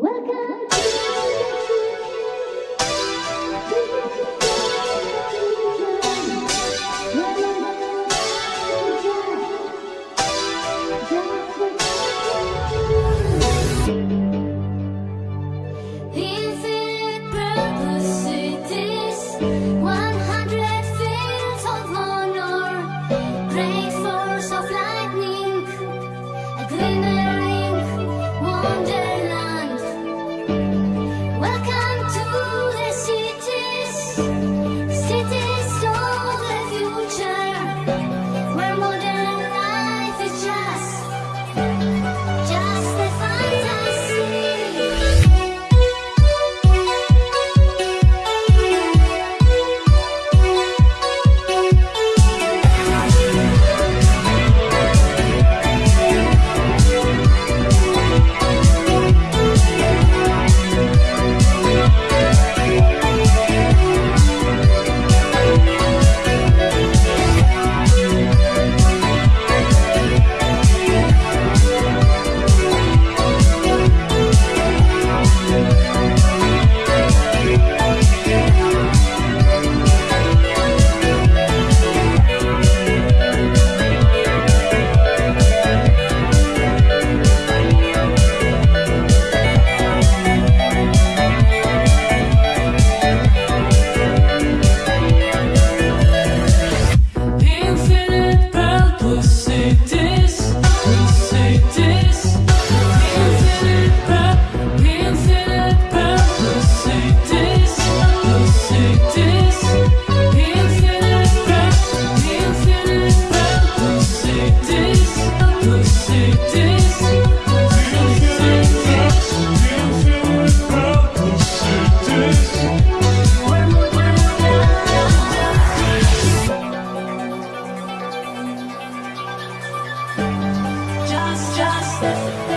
Welcome to Just.